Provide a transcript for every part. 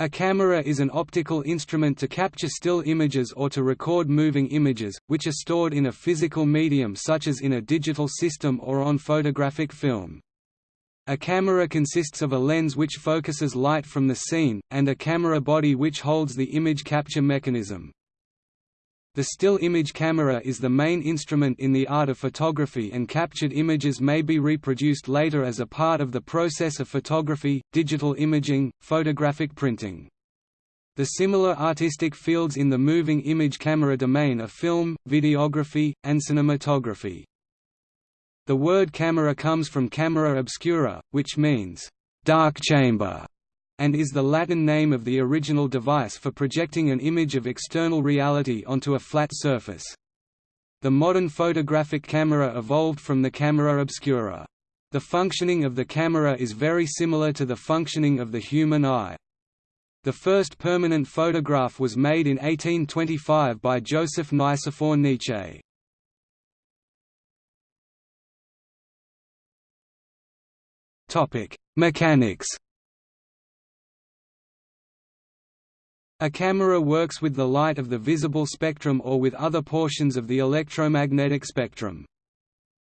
A camera is an optical instrument to capture still images or to record moving images, which are stored in a physical medium such as in a digital system or on photographic film. A camera consists of a lens which focuses light from the scene, and a camera body which holds the image capture mechanism. The still image camera is the main instrument in the art of photography and captured images may be reproduced later as a part of the process of photography, digital imaging, photographic printing. The similar artistic fields in the moving image camera domain are film, videography, and cinematography. The word camera comes from camera obscura, which means, dark chamber, and is the Latin name of the original device for projecting an image of external reality onto a flat surface. The modern photographic camera evolved from the camera obscura. The functioning of the camera is very similar to the functioning of the human eye. The first permanent photograph was made in 1825 by Joseph Nicephore Niépce. Topic: Mechanics. A camera works with the light of the visible spectrum or with other portions of the electromagnetic spectrum.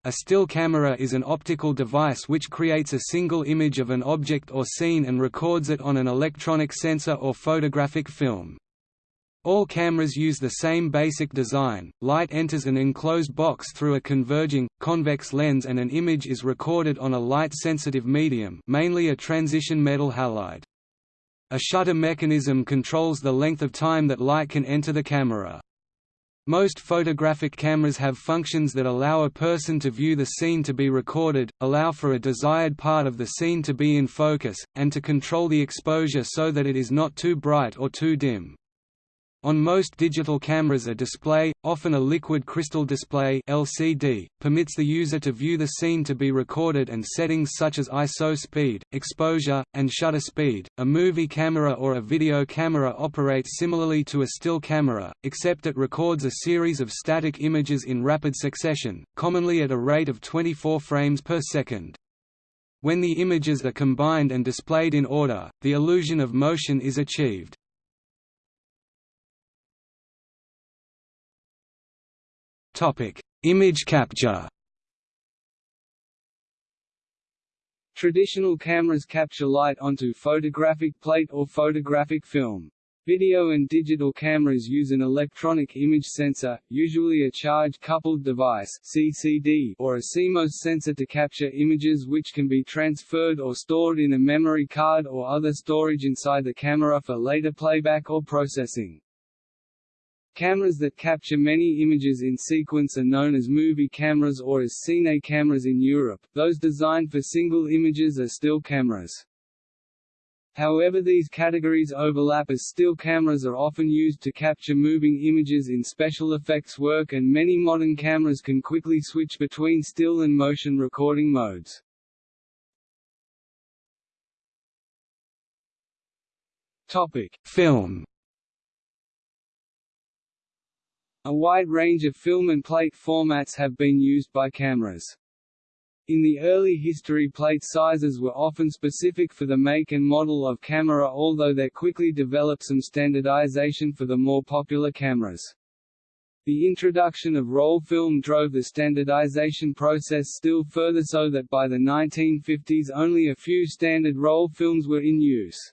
A still camera is an optical device which creates a single image of an object or scene and records it on an electronic sensor or photographic film. All cameras use the same basic design, light enters an enclosed box through a converging, convex lens and an image is recorded on a light-sensitive medium mainly a transition metal halide. A shutter mechanism controls the length of time that light can enter the camera. Most photographic cameras have functions that allow a person to view the scene to be recorded, allow for a desired part of the scene to be in focus, and to control the exposure so that it is not too bright or too dim. On most digital cameras a display, often a liquid crystal display LCD, permits the user to view the scene to be recorded and settings such as ISO speed, exposure, and shutter speed. A movie camera or a video camera operates similarly to a still camera, except it records a series of static images in rapid succession, commonly at a rate of 24 frames per second. When the images are combined and displayed in order, the illusion of motion is achieved. Image capture. Traditional cameras capture light onto photographic plate or photographic film. Video and digital cameras use an electronic image sensor, usually a charge-coupled device (CCD) or a CMOS sensor to capture images which can be transferred or stored in a memory card or other storage inside the camera for later playback or processing. Cameras that capture many images in sequence are known as movie cameras or as cine cameras in Europe, those designed for single images are still cameras. However these categories overlap as still cameras are often used to capture moving images in special effects work and many modern cameras can quickly switch between still and motion recording modes. Topic: Film A wide range of film and plate formats have been used by cameras. In the early history plate sizes were often specific for the make and model of camera although there quickly developed some standardization for the more popular cameras. The introduction of roll film drove the standardization process still further so that by the 1950s only a few standard roll films were in use.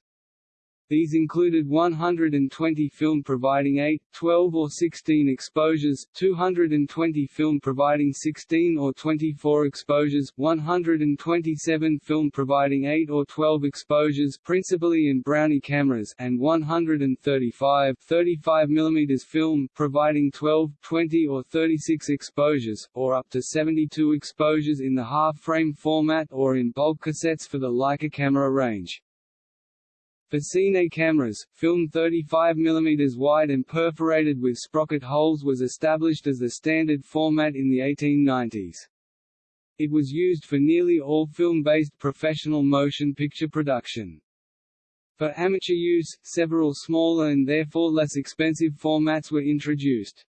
These included 120 film providing 8, 12 or 16 exposures, 220 film providing 16 or 24 exposures, 127 film providing 8 or 12 exposures principally in Brownie cameras and 135 35 mm film providing 12, 20 or 36 exposures, or up to 72 exposures in the half-frame format or in bulk cassettes for the Leica camera range. For cine cameras, film 35 mm wide and perforated with sprocket holes was established as the standard format in the 1890s. It was used for nearly all film-based professional motion picture production. For amateur use, several smaller and therefore less expensive formats were introduced.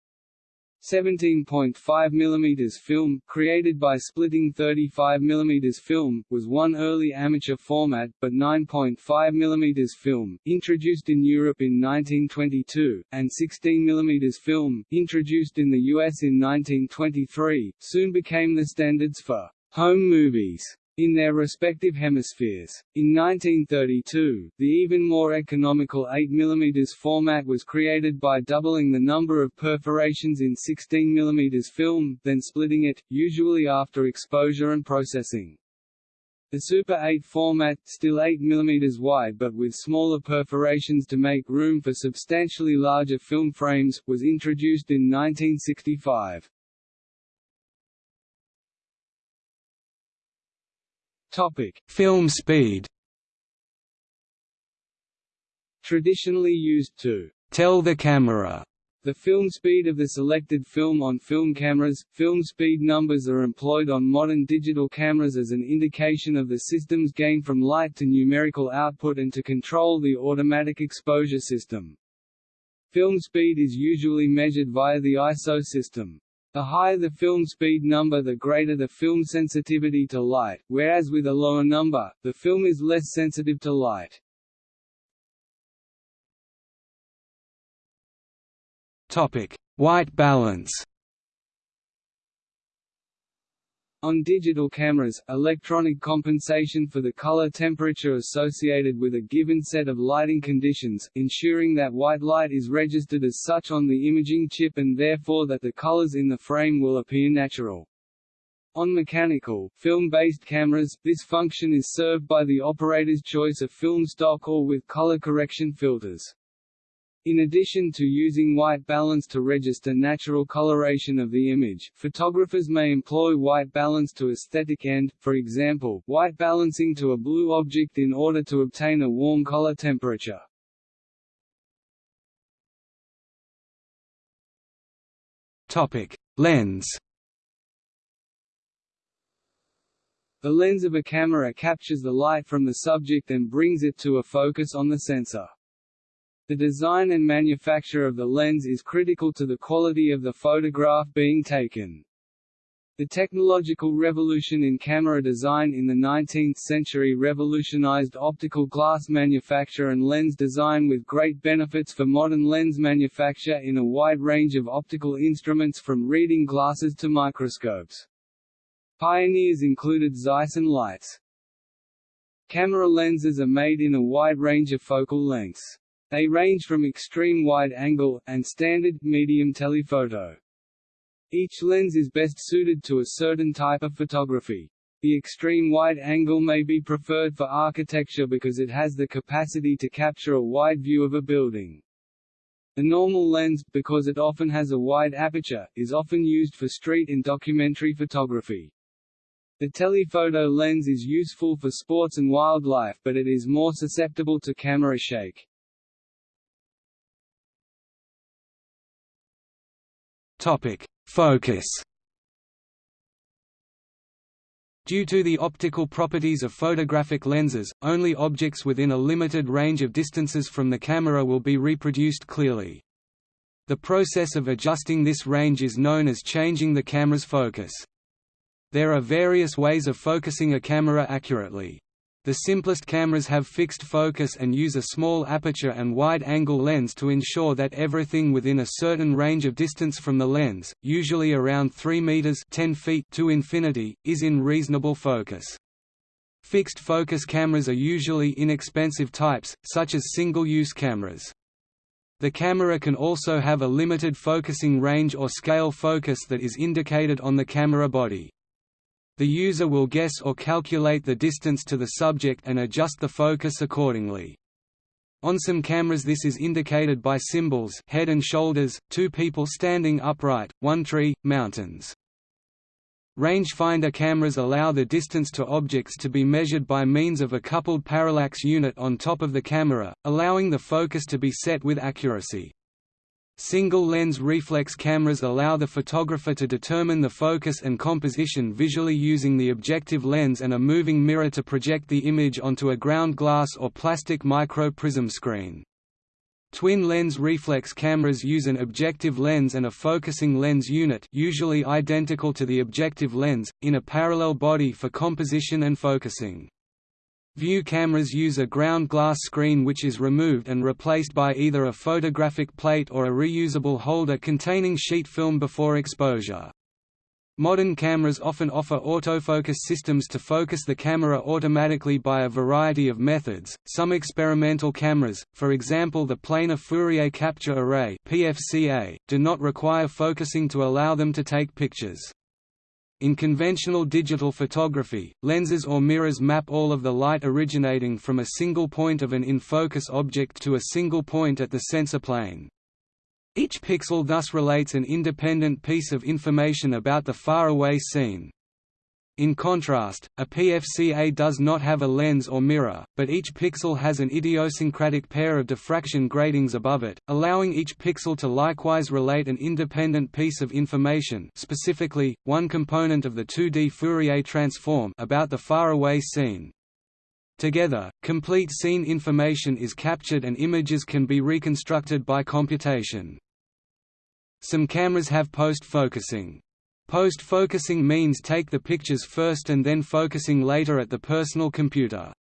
17.5 mm film, created by splitting 35 mm film, was one early amateur format, but 9.5 mm film, introduced in Europe in 1922, and 16 mm film, introduced in the US in 1923, soon became the standards for home movies in their respective hemispheres. In 1932, the even more economical 8 mm format was created by doubling the number of perforations in 16 mm film, then splitting it, usually after exposure and processing. The Super 8 format, still 8 mm wide but with smaller perforations to make room for substantially larger film frames, was introduced in 1965. Topic: Film speed. Traditionally used to tell the camera the film speed of the selected film on film cameras. Film speed numbers are employed on modern digital cameras as an indication of the system's gain from light to numerical output and to control the automatic exposure system. Film speed is usually measured via the ISO system. The higher the film speed number the greater the film sensitivity to light, whereas with a lower number, the film is less sensitive to light. White balance On digital cameras, electronic compensation for the color temperature associated with a given set of lighting conditions, ensuring that white light is registered as such on the imaging chip and therefore that the colors in the frame will appear natural. On mechanical, film-based cameras, this function is served by the operator's choice of film stock or with color correction filters. In addition to using white balance to register natural coloration of the image, photographers may employ white balance to aesthetic end, for example, white balancing to a blue object in order to obtain a warm color temperature. Topic: Lens. The lens of a camera captures the light from the subject and brings it to a focus on the sensor. The design and manufacture of the lens is critical to the quality of the photograph being taken. The technological revolution in camera design in the 19th century revolutionized optical glass manufacture and lens design with great benefits for modern lens manufacture in a wide range of optical instruments from reading glasses to microscopes. Pioneers included Zeiss and Leitz. Camera lenses are made in a wide range of focal lengths. They range from extreme wide-angle, and standard, medium telephoto. Each lens is best suited to a certain type of photography. The extreme wide angle may be preferred for architecture because it has the capacity to capture a wide view of a building. The normal lens, because it often has a wide aperture, is often used for street and documentary photography. The telephoto lens is useful for sports and wildlife but it is more susceptible to camera shake. Topic: Focus. Due to the optical properties of photographic lenses, only objects within a limited range of distances from the camera will be reproduced clearly. The process of adjusting this range is known as changing the camera's focus. There are various ways of focusing a camera accurately. The simplest cameras have fixed focus and use a small aperture and wide-angle lens to ensure that everything within a certain range of distance from the lens, usually around 3 meters 10 feet to infinity, is in reasonable focus. Fixed focus cameras are usually inexpensive types, such as single-use cameras. The camera can also have a limited focusing range or scale focus that is indicated on the camera body. The user will guess or calculate the distance to the subject and adjust the focus accordingly. On some cameras this is indicated by symbols head and shoulders, two people standing upright, one tree, mountains. Rangefinder cameras allow the distance to objects to be measured by means of a coupled parallax unit on top of the camera, allowing the focus to be set with accuracy. Single-lens reflex cameras allow the photographer to determine the focus and composition visually using the objective lens and a moving mirror to project the image onto a ground glass or plastic micro-prism screen. Twin-lens reflex cameras use an objective lens and a focusing lens unit usually identical to the objective lens, in a parallel body for composition and focusing. View cameras use a ground glass screen which is removed and replaced by either a photographic plate or a reusable holder containing sheet film before exposure. Modern cameras often offer autofocus systems to focus the camera automatically by a variety of methods. Some experimental cameras, for example the planar Fourier capture array (PFCA), do not require focusing to allow them to take pictures. In conventional digital photography, lenses or mirrors map all of the light originating from a single point of an in-focus object to a single point at the sensor plane. Each pixel thus relates an independent piece of information about the faraway scene. In contrast, a PFCA does not have a lens or mirror, but each pixel has an idiosyncratic pair of diffraction gratings above it, allowing each pixel to likewise relate an independent piece of information specifically, one component of the 2D Fourier transform about the faraway scene. Together, complete scene information is captured and images can be reconstructed by computation. Some cameras have post-focusing. Post-focusing means take the pictures first and then focusing later at the personal computer.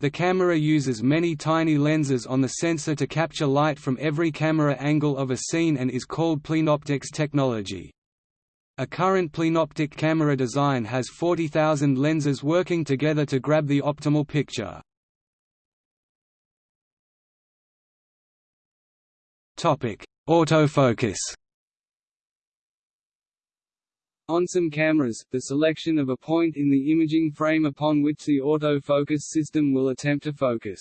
The camera uses many tiny lenses on the sensor to capture light from every camera angle of a scene and is called plenoptics technology. A current plenoptic camera design has 40,000 lenses working together to grab the optimal picture. Autofocus On some cameras, the selection of a point in the imaging frame upon which the autofocus system will attempt to focus.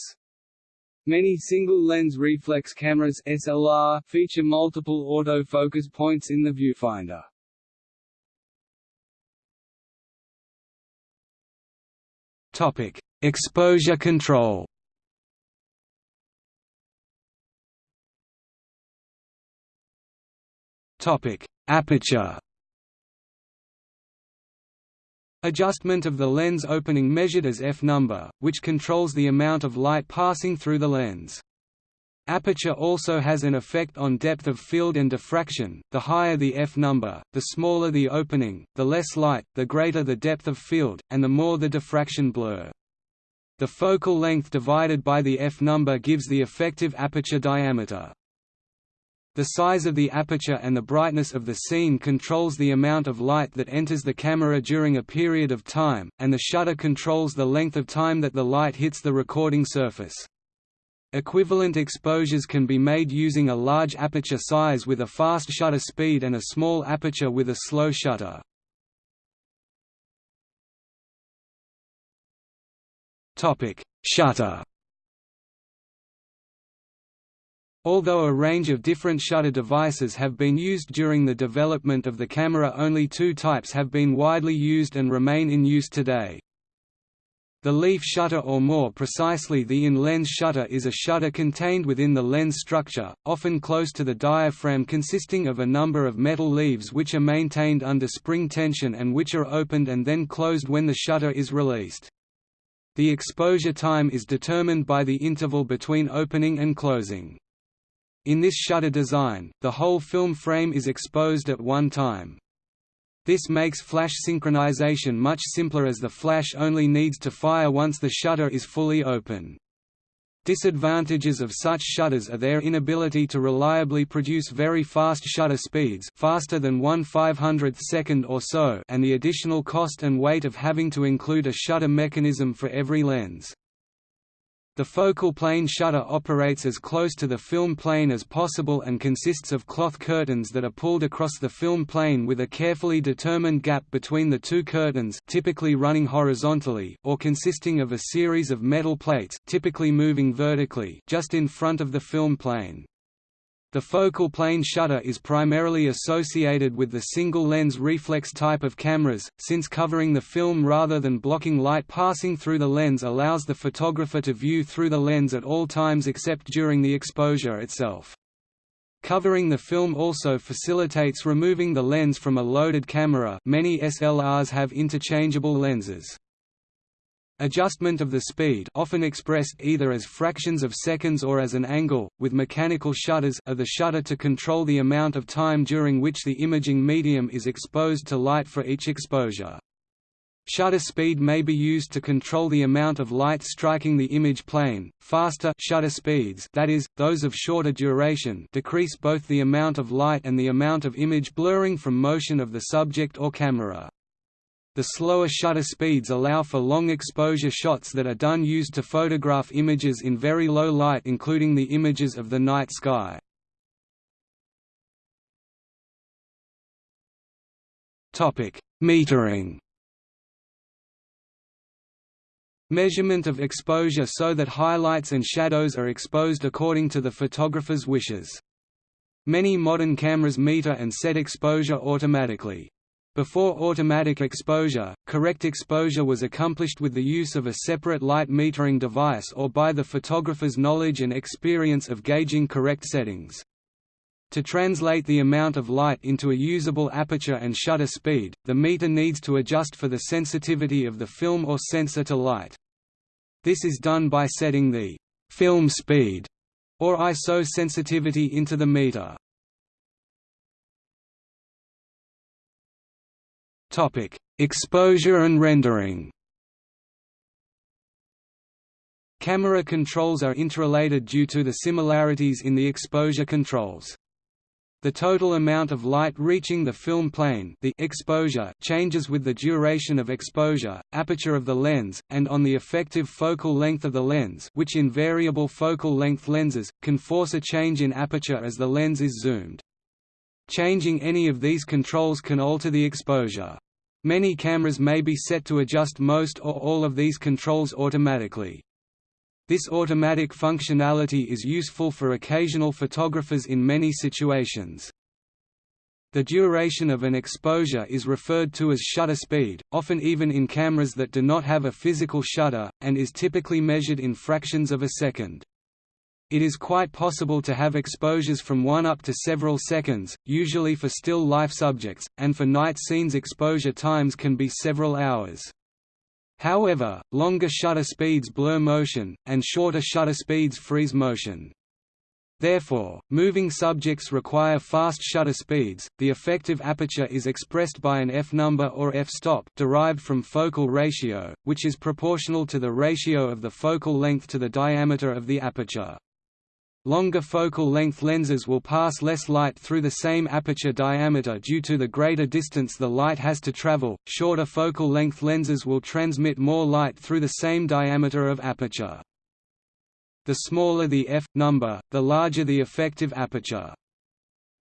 Many single-lens reflex cameras SLR feature multiple autofocus points in the viewfinder. Topic: Exposure control. Topic: Aperture. Adjustment of the lens opening measured as f-number, which controls the amount of light passing through the lens. Aperture also has an effect on depth of field and diffraction, the higher the f-number, the smaller the opening, the less light, the greater the depth of field, and the more the diffraction blur. The focal length divided by the f-number gives the effective aperture diameter. The size of the aperture and the brightness of the scene controls the amount of light that enters the camera during a period of time, and the shutter controls the length of time that the light hits the recording surface. Equivalent exposures can be made using a large aperture size with a fast shutter speed and a small aperture with a slow shutter. Shutter Although a range of different shutter devices have been used during the development of the camera only two types have been widely used and remain in use today. The leaf shutter or more precisely the in-lens shutter is a shutter contained within the lens structure, often close to the diaphragm consisting of a number of metal leaves which are maintained under spring tension and which are opened and then closed when the shutter is released. The exposure time is determined by the interval between opening and closing. In this shutter design, the whole film frame is exposed at one time. This makes flash synchronization much simpler as the flash only needs to fire once the shutter is fully open. Disadvantages of such shutters are their inability to reliably produce very fast shutter speeds faster than 1 500th second or so and the additional cost and weight of having to include a shutter mechanism for every lens. The focal plane shutter operates as close to the film plane as possible and consists of cloth curtains that are pulled across the film plane with a carefully determined gap between the two curtains typically running horizontally or consisting of a series of metal plates typically moving vertically just in front of the film plane. The focal plane shutter is primarily associated with the single-lens reflex type of cameras, since covering the film rather than blocking light passing through the lens allows the photographer to view through the lens at all times except during the exposure itself. Covering the film also facilitates removing the lens from a loaded camera many SLRs have interchangeable lenses. Adjustment of the speed often expressed either as fractions of seconds or as an angle, with mechanical shutters of the shutter to control the amount of time during which the imaging medium is exposed to light for each exposure. Shutter speed may be used to control the amount of light striking the image plane. Faster shutter speeds, that is, those of shorter duration, decrease both the amount of light and the amount of image blurring from motion of the subject or camera. The slower shutter speeds allow for long exposure shots that are done used to photograph images in very low light including the images of the night sky. Metering Measurement of exposure so that highlights and shadows are exposed according to the photographer's wishes. Many modern cameras meter and set exposure automatically. Before automatic exposure, correct exposure was accomplished with the use of a separate light metering device or by the photographer's knowledge and experience of gauging correct settings. To translate the amount of light into a usable aperture and shutter speed, the meter needs to adjust for the sensitivity of the film or sensor to light. This is done by setting the film speed or ISO sensitivity into the meter. Topic: Exposure and rendering. Camera controls are interrelated due to the similarities in the exposure controls. The total amount of light reaching the film plane the exposure changes with the duration of exposure, aperture of the lens, and on the effective focal length of the lens which in variable focal length lenses, can force a change in aperture as the lens is zoomed. Changing any of these controls can alter the exposure. Many cameras may be set to adjust most or all of these controls automatically. This automatic functionality is useful for occasional photographers in many situations. The duration of an exposure is referred to as shutter speed, often even in cameras that do not have a physical shutter, and is typically measured in fractions of a second. It is quite possible to have exposures from 1 up to several seconds, usually for still life subjects, and for night scenes exposure times can be several hours. However, longer shutter speeds blur motion, and shorter shutter speeds freeze motion. Therefore, moving subjects require fast shutter speeds. The effective aperture is expressed by an f-number or f-stop derived from focal ratio, which is proportional to the ratio of the focal length to the diameter of the aperture. Longer focal length lenses will pass less light through the same aperture diameter due to the greater distance the light has to travel. Shorter focal length lenses will transmit more light through the same diameter of aperture. The smaller the f number, the larger the effective aperture.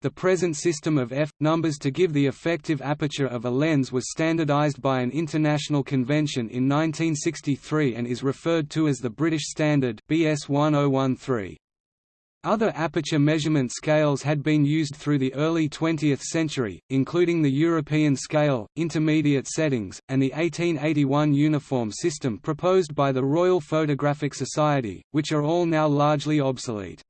The present system of f numbers to give the effective aperture of a lens was standardized by an international convention in 1963 and is referred to as the British Standard BS 1013. Other aperture measurement scales had been used through the early 20th century, including the European scale, intermediate settings, and the 1881 uniform system proposed by the Royal Photographic Society, which are all now largely obsolete.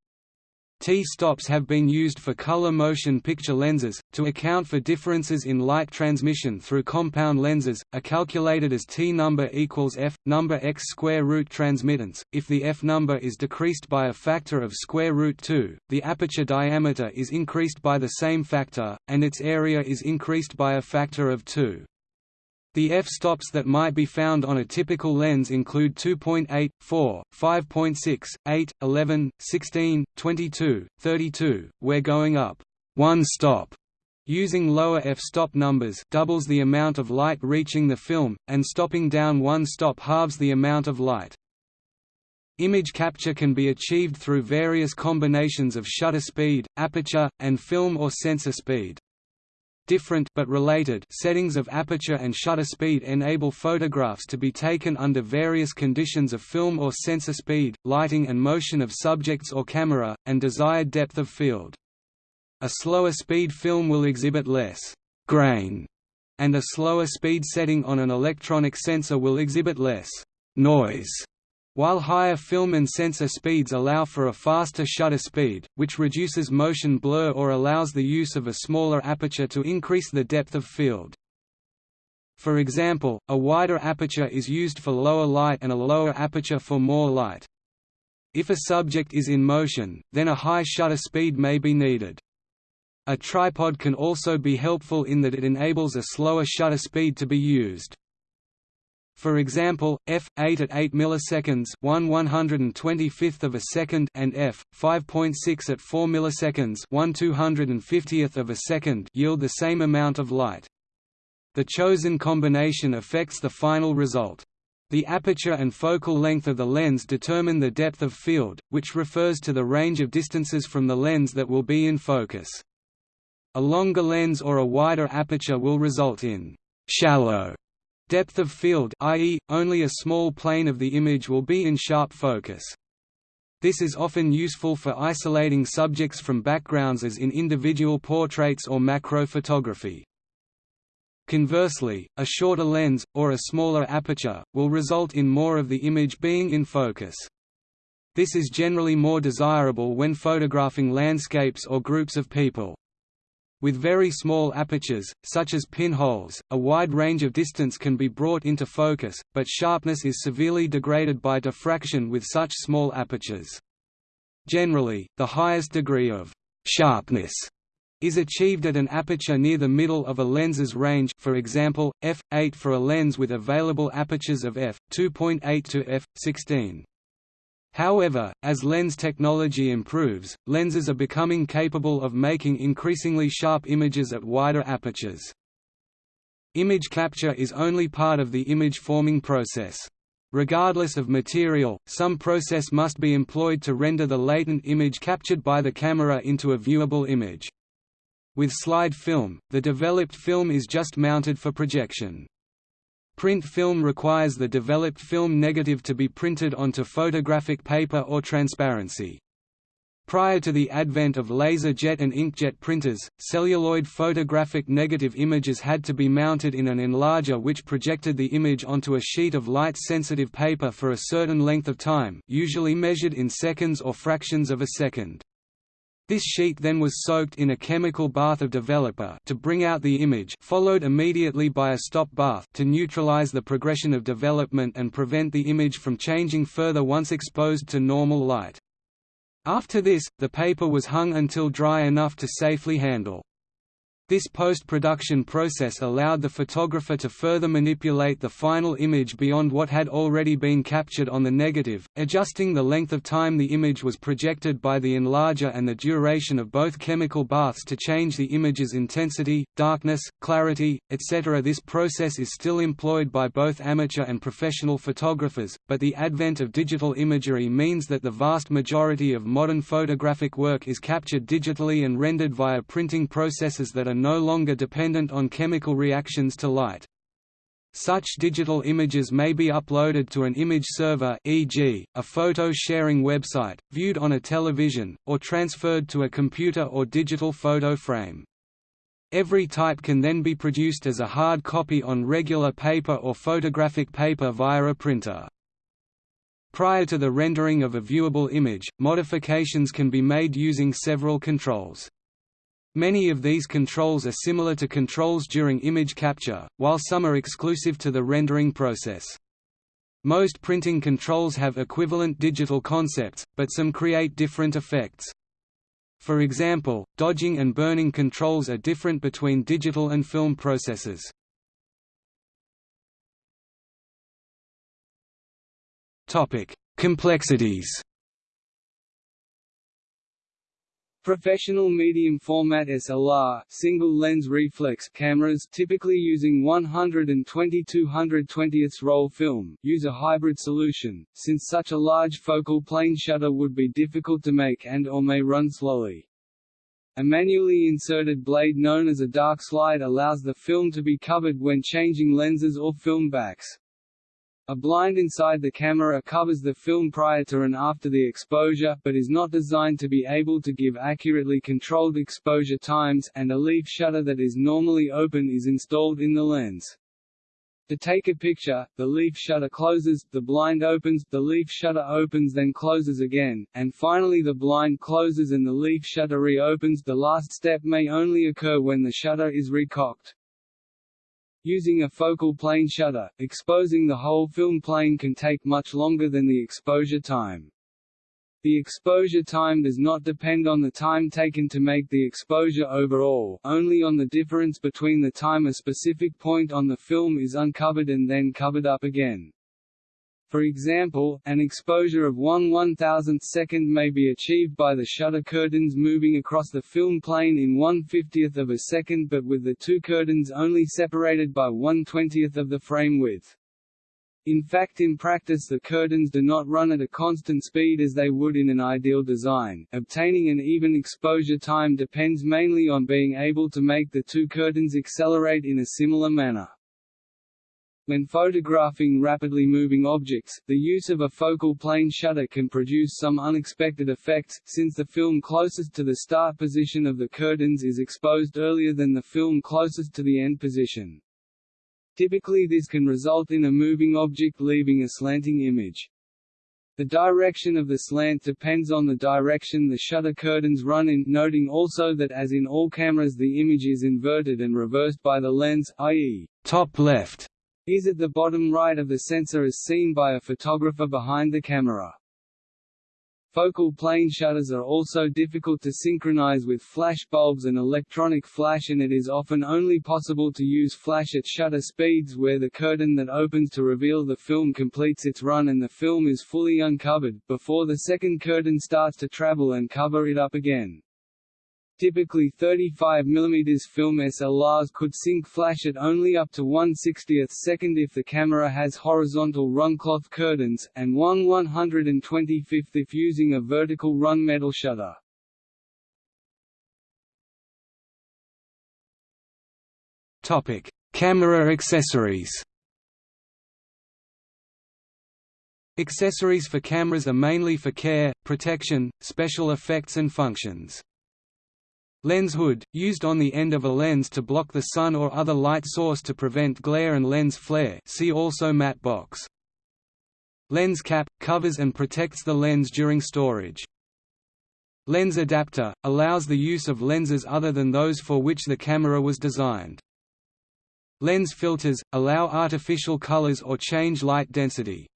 T-stops have been used for color motion picture lenses, to account for differences in light transmission through compound lenses, are calculated as T number equals F, number x square root transmittance. If the F number is decreased by a factor of square root 2, the aperture diameter is increased by the same factor, and its area is increased by a factor of 2. The f-stops that might be found on a typical lens include 2.8, 4, 5.6, 8, 11, 16, 22, 32, where going up one stop using lower f-stop numbers doubles the amount of light reaching the film, and stopping down one stop halves the amount of light. Image capture can be achieved through various combinations of shutter speed, aperture, and film or sensor speed. Different but related settings of aperture and shutter speed enable photographs to be taken under various conditions of film or sensor speed, lighting and motion of subjects or camera, and desired depth of field. A slower speed film will exhibit less grain, and a slower speed setting on an electronic sensor will exhibit less noise. While higher film and sensor speeds allow for a faster shutter speed, which reduces motion blur or allows the use of a smaller aperture to increase the depth of field. For example, a wider aperture is used for lower light and a lower aperture for more light. If a subject is in motion, then a high shutter speed may be needed. A tripod can also be helpful in that it enables a slower shutter speed to be used. For example, f8 at 8 milliseconds, 1 125th of a second, and f5.6 at 4 milliseconds, 1 250th of a second, yield the same amount of light. The chosen combination affects the final result. The aperture and focal length of the lens determine the depth of field, which refers to the range of distances from the lens that will be in focus. A longer lens or a wider aperture will result in shallow depth of field i.e., only a small plane of the image will be in sharp focus. This is often useful for isolating subjects from backgrounds as in individual portraits or macro photography. Conversely, a shorter lens, or a smaller aperture, will result in more of the image being in focus. This is generally more desirable when photographing landscapes or groups of people. With very small apertures, such as pinholes, a wide range of distance can be brought into focus, but sharpness is severely degraded by diffraction with such small apertures. Generally, the highest degree of «sharpness» is achieved at an aperture near the middle of a lens's range for example, f8 for a lens with available apertures of f2.8 to f16. However, as lens technology improves, lenses are becoming capable of making increasingly sharp images at wider apertures. Image capture is only part of the image-forming process. Regardless of material, some process must be employed to render the latent image captured by the camera into a viewable image. With slide film, the developed film is just mounted for projection. Print film requires the developed film negative to be printed onto photographic paper or transparency. Prior to the advent of laser jet and inkjet printers, celluloid photographic negative images had to be mounted in an enlarger which projected the image onto a sheet of light-sensitive paper for a certain length of time usually measured in seconds or fractions of a second. This sheet then was soaked in a chemical bath of developer to bring out the image followed immediately by a stop bath to neutralize the progression of development and prevent the image from changing further once exposed to normal light. After this, the paper was hung until dry enough to safely handle. This post-production process allowed the photographer to further manipulate the final image beyond what had already been captured on the negative, adjusting the length of time the image was projected by the enlarger and the duration of both chemical baths to change the image's intensity, darkness, clarity, etc. This process is still employed by both amateur and professional photographers, but the advent of digital imagery means that the vast majority of modern photographic work is captured digitally and rendered via printing processes that are no longer dependent on chemical reactions to light. Such digital images may be uploaded to an image server e.g., a photo-sharing website, viewed on a television, or transferred to a computer or digital photo frame. Every type can then be produced as a hard copy on regular paper or photographic paper via a printer. Prior to the rendering of a viewable image, modifications can be made using several controls. Many of these controls are similar to controls during image capture, while some are exclusive to the rendering process. Most printing controls have equivalent digital concepts, but some create different effects. For example, dodging and burning controls are different between digital and film processes. Complexities Professional medium format SLR single lens reflex cameras typically using 120 220 roll film use a hybrid solution, since such a large focal plane shutter would be difficult to make and or may run slowly. A manually inserted blade known as a dark slide allows the film to be covered when changing lenses or film backs. A blind inside the camera covers the film prior to and after the exposure, but is not designed to be able to give accurately controlled exposure times, and a leaf shutter that is normally open is installed in the lens. To take a picture, the leaf shutter closes, the blind opens, the leaf shutter opens then closes again, and finally the blind closes and the leaf shutter reopens. The last step may only occur when the shutter is recocked. Using a focal plane shutter, exposing the whole film plane can take much longer than the exposure time. The exposure time does not depend on the time taken to make the exposure overall, only on the difference between the time a specific point on the film is uncovered and then covered up again. For example, an exposure of 1 1000th second may be achieved by the shutter curtains moving across the film plane in 1 50th of a second but with the two curtains only separated by 1 20th of the frame width. In fact in practice the curtains do not run at a constant speed as they would in an ideal design. Obtaining an even exposure time depends mainly on being able to make the two curtains accelerate in a similar manner. When photographing rapidly moving objects, the use of a focal plane shutter can produce some unexpected effects, since the film closest to the start position of the curtains is exposed earlier than the film closest to the end position. Typically this can result in a moving object leaving a slanting image. The direction of the slant depends on the direction the shutter curtains run in, noting also that as in all cameras the image is inverted and reversed by the lens, i.e., top left is at the bottom right of the sensor as seen by a photographer behind the camera. Focal plane shutters are also difficult to synchronize with flash bulbs and electronic flash and it is often only possible to use flash at shutter speeds where the curtain that opens to reveal the film completes its run and the film is fully uncovered, before the second curtain starts to travel and cover it up again. Typically 35 mm film SLRs could sync flash at only up to 1 60th second if the camera has horizontal run-cloth curtains, and 1 125th if using a vertical run metal shutter. Topic: Camera accessories. Accessories for cameras are mainly for care, protection, special effects and functions. Lens hood, used on the end of a lens to block the sun or other light source to prevent glare and lens flare see also matte box. Lens cap – covers and protects the lens during storage. Lens adapter – allows the use of lenses other than those for which the camera was designed. Lens filters – allow artificial colors or change light density.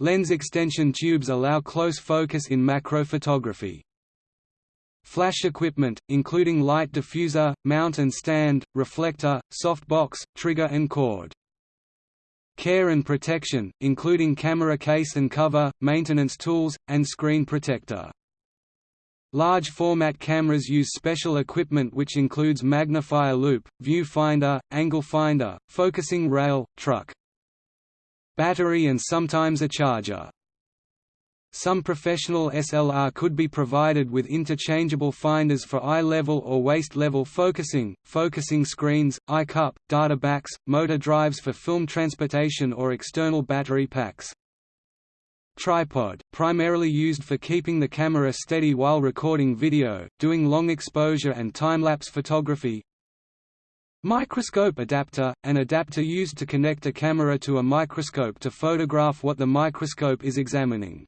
Lens extension tubes allow close focus in macrophotography. Flash equipment, including light diffuser, mount and stand, reflector, softbox, trigger and cord. Care and protection, including camera case and cover, maintenance tools, and screen protector. Large format cameras use special equipment which includes magnifier loupe, viewfinder, angle finder, focusing rail, truck. Battery and sometimes a charger. Some professional SLR could be provided with interchangeable finders for eye-level or waist-level focusing, focusing screens, eye cup, data backs, motor drives for film transportation or external battery packs. Tripod, primarily used for keeping the camera steady while recording video, doing long exposure and time-lapse photography. Microscope adapter, an adapter used to connect a camera to a microscope to photograph what the microscope is examining.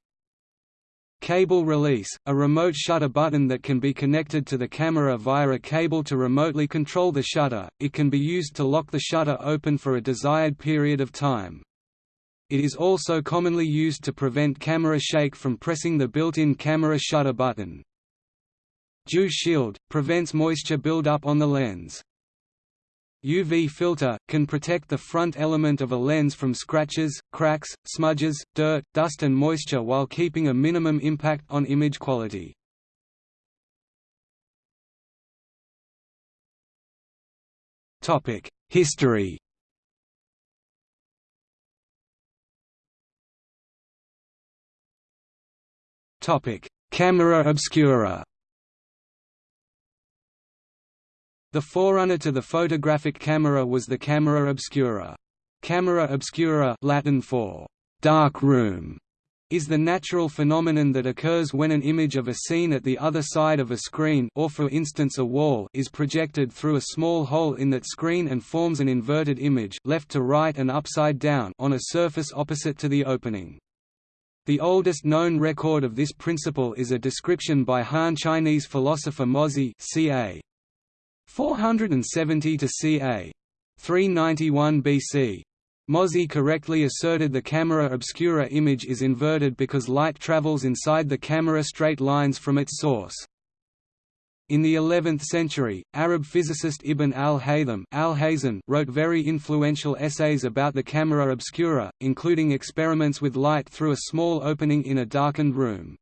Cable release, a remote shutter button that can be connected to the camera via a cable to remotely control the shutter, it can be used to lock the shutter open for a desired period of time. It is also commonly used to prevent camera shake from pressing the built-in camera shutter button. Dew shield, prevents moisture build-up on the lens. UV filter, can protect the front element of a lens from scratches, cracks, smudges, dirt, dust and moisture while keeping a minimum impact on image quality. History Camera obscura The forerunner to the photographic camera was the camera obscura. Camera obscura Latin for «dark room» is the natural phenomenon that occurs when an image of a scene at the other side of a screen or for instance a wall is projected through a small hole in that screen and forms an inverted image left to right and upside down on a surface opposite to the opening. The oldest known record of this principle is a description by Han Chinese philosopher Mozi ca. 470 to ca. 391 BC. Mozi correctly asserted the camera obscura image is inverted because light travels inside the camera straight lines from its source. In the 11th century, Arab physicist Ibn al-Haytham wrote very influential essays about the camera obscura, including experiments with light through a small opening in a darkened room.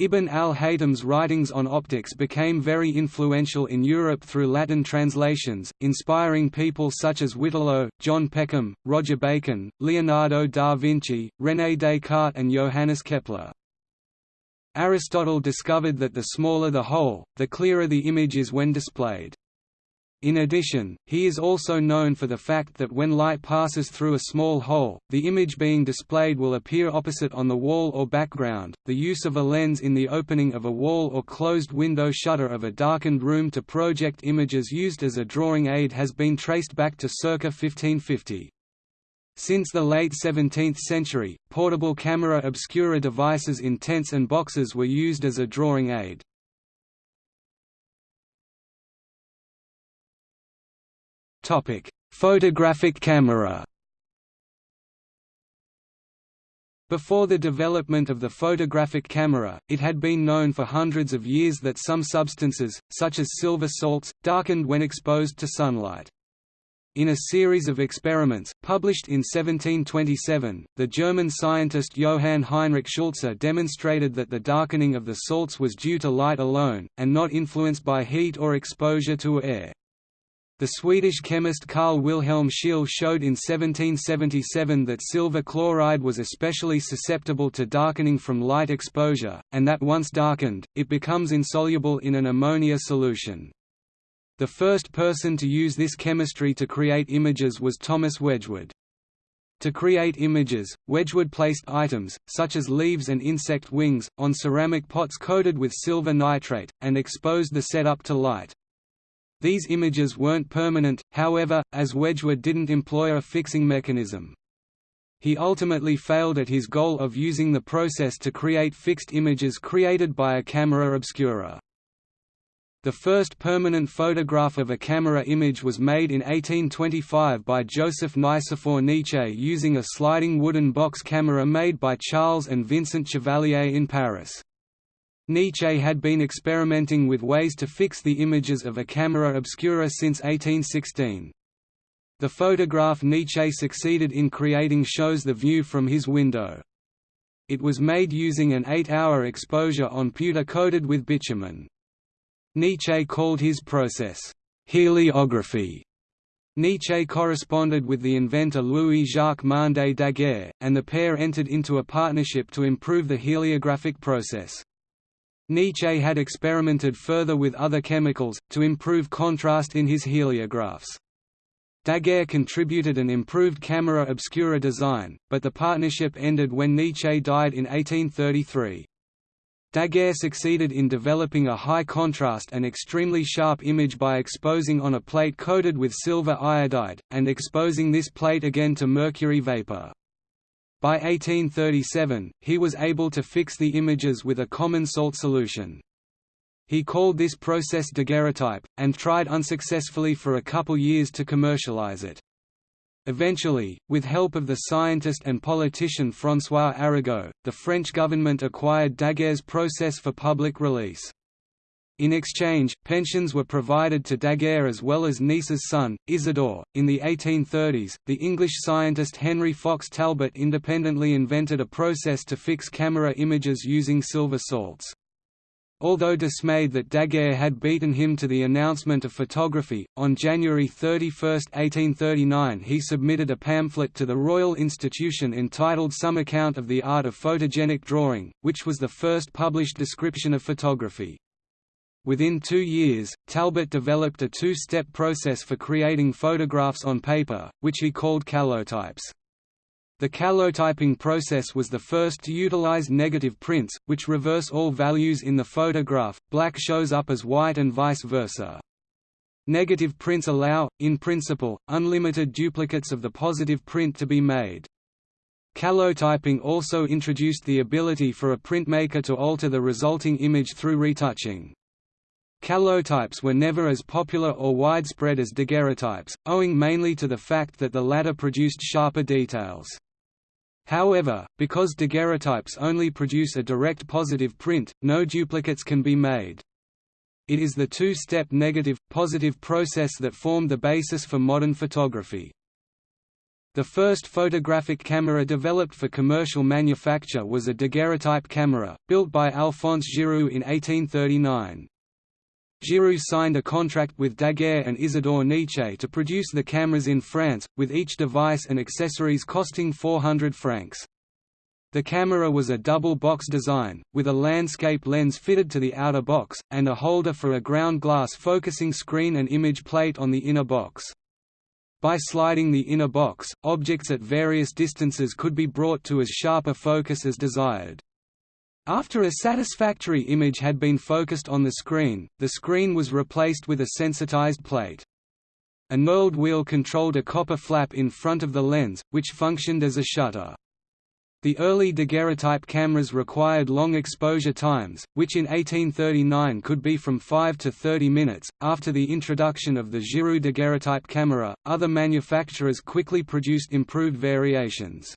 Ibn al-Haytham's writings on optics became very influential in Europe through Latin translations, inspiring people such as Witelo, John Peckham, Roger Bacon, Leonardo da Vinci, René Descartes and Johannes Kepler. Aristotle discovered that the smaller the hole, the clearer the image is when displayed. In addition, he is also known for the fact that when light passes through a small hole, the image being displayed will appear opposite on the wall or background. The use of a lens in the opening of a wall or closed window shutter of a darkened room to project images used as a drawing aid has been traced back to circa 1550. Since the late 17th century, portable camera obscura devices in tents and boxes were used as a drawing aid. Photographic camera Before the development of the photographic camera, it had been known for hundreds of years that some substances, such as silver salts, darkened when exposed to sunlight. In a series of experiments, published in 1727, the German scientist Johann Heinrich Schulze demonstrated that the darkening of the salts was due to light alone, and not influenced by heat or exposure to air. The Swedish chemist Carl Wilhelm Scheele showed in 1777 that silver chloride was especially susceptible to darkening from light exposure, and that once darkened, it becomes insoluble in an ammonia solution. The first person to use this chemistry to create images was Thomas Wedgwood. To create images, Wedgwood placed items, such as leaves and insect wings, on ceramic pots coated with silver nitrate, and exposed the setup to light. These images weren't permanent, however, as Wedgwood didn't employ a fixing mechanism. He ultimately failed at his goal of using the process to create fixed images created by a camera obscura. The first permanent photograph of a camera image was made in 1825 by Joseph Nicephore Niépce using a sliding wooden box camera made by Charles and Vincent Chevalier in Paris. Niépce had been experimenting with ways to fix the images of a camera obscura since 1816. The photograph Niépce succeeded in creating shows the view from his window. It was made using an 8-hour exposure on pewter coated with bitumen. Niépce called his process, heliography. Niépce corresponded with the inventor Louis-Jacques Mandé Daguerre, and the pair entered into a partnership to improve the heliographic process. Niépce had experimented further with other chemicals, to improve contrast in his heliographs. Daguerre contributed an improved camera obscura design, but the partnership ended when Niépce died in 1833. Daguerre succeeded in developing a high-contrast and extremely sharp image by exposing on a plate coated with silver iodide, and exposing this plate again to mercury vapor. By 1837, he was able to fix the images with a common salt solution. He called this process daguerreotype, and tried unsuccessfully for a couple years to commercialize it. Eventually, with help of the scientist and politician François Arago, the French government acquired Daguerre's process for public release. In exchange, pensions were provided to Daguerre as well as Niépce's son, Isidore. In the 1830s, the English scientist Henry Fox Talbot independently invented a process to fix camera images using silver salts. Although dismayed that Daguerre had beaten him to the announcement of photography, on January 31, 1839 he submitted a pamphlet to the Royal Institution entitled Some Account of the Art of Photogenic Drawing, which was the first published description of photography. Within two years, Talbot developed a two-step process for creating photographs on paper, which he called calotypes. The calotyping process was the first to utilize negative prints, which reverse all values in the photograph, black shows up as white and vice versa. Negative prints allow, in principle, unlimited duplicates of the positive print to be made. Calotyping also introduced the ability for a printmaker to alter the resulting image through retouching. Calotypes were never as popular or widespread as daguerreotypes, owing mainly to the fact that the latter produced sharper details. However, because daguerreotypes only produce a direct positive print, no duplicates can be made. It is the two-step negative-positive process that formed the basis for modern photography. The first photographic camera developed for commercial manufacture was a daguerreotype camera, built by Alphonse Giroux in 1839. Giroux signed a contract with Daguerre and Isidore Niépce to produce the cameras in France, with each device and accessories costing 400 francs. The camera was a double-box design, with a landscape lens fitted to the outer box, and a holder for a ground glass focusing screen and image plate on the inner box. By sliding the inner box, objects at various distances could be brought to as sharp a focus as desired. After a satisfactory image had been focused on the screen, the screen was replaced with a sensitized plate. A knurled wheel controlled a copper flap in front of the lens, which functioned as a shutter. The early daguerreotype cameras required long exposure times, which in 1839 could be from 5 to 30 minutes. After the introduction of the Giroux daguerreotype camera, other manufacturers quickly produced improved variations.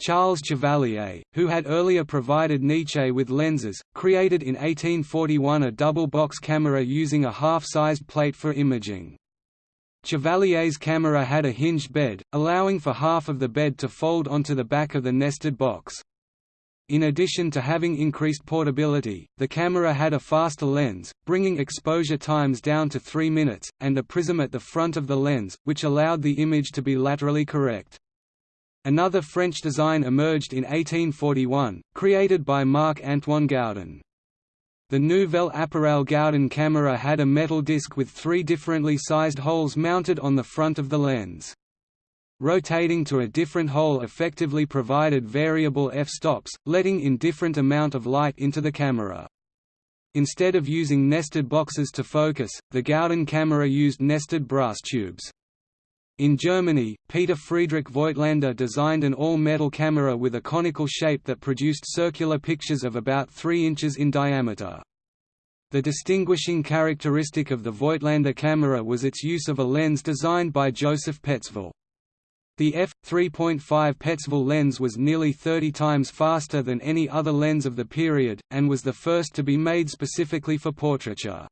Charles Chevalier, who had earlier provided Niépce with lenses, created in 1841 a double-box camera using a half-sized plate for imaging. Chevalier's camera had a hinged bed, allowing for half of the bed to fold onto the back of the nested box. In addition to having increased portability, the camera had a faster lens, bringing exposure times down to 3 minutes, and a prism at the front of the lens, which allowed the image to be laterally correct. Another French design emerged in 1841, created by Marc-Antoine Gaudin. The Nouvelle Appareil Gaudin camera had a metal disc with three differently sized holes mounted on the front of the lens. Rotating to a different hole effectively provided variable f-stops, letting in different amount of light into the camera. Instead of using nested boxes to focus, the Gaudin camera used nested brass tubes. In Germany, Peter Friedrich Voigtlander designed an all-metal camera with a conical shape that produced circular pictures of about 3 inches in diameter. The distinguishing characteristic of the Voigtlander camera was its use of a lens designed by Joseph Petzval. The f3.5 Petzval lens was nearly 30 times faster than any other lens of the period, and was the first to be made specifically for portraiture.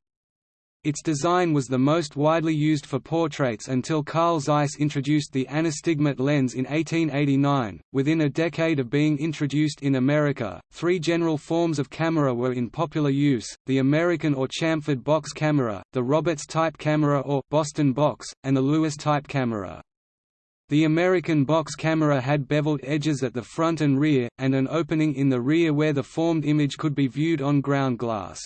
Its design was the most widely used for portraits until Carl Zeiss introduced the anastigmat lens in 1889. Within a decade of being introduced in America, three general forms of camera were in popular use: the American or chamfered box camera, the Roberts type camera or Boston box, and the Lewis type camera. The American box camera had beveled edges at the front and rear, and an opening in the rear where the formed image could be viewed on ground glass.